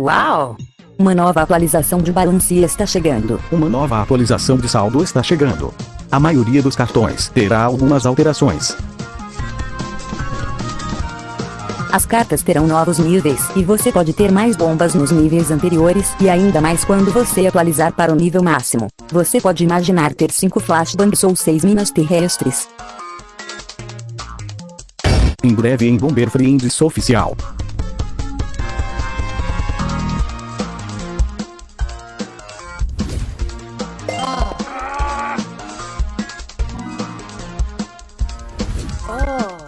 Uau! Uma nova atualização de balance está chegando. Uma nova atualização de saldo está chegando. A maioria dos cartões terá algumas alterações. As cartas terão novos níveis, e você pode ter mais bombas nos níveis anteriores, e ainda mais quando você atualizar para o nível máximo. Você pode imaginar ter 5 flashbangs ou 6 minas terrestres. Em breve em Bomber Friends Oficial. 哦。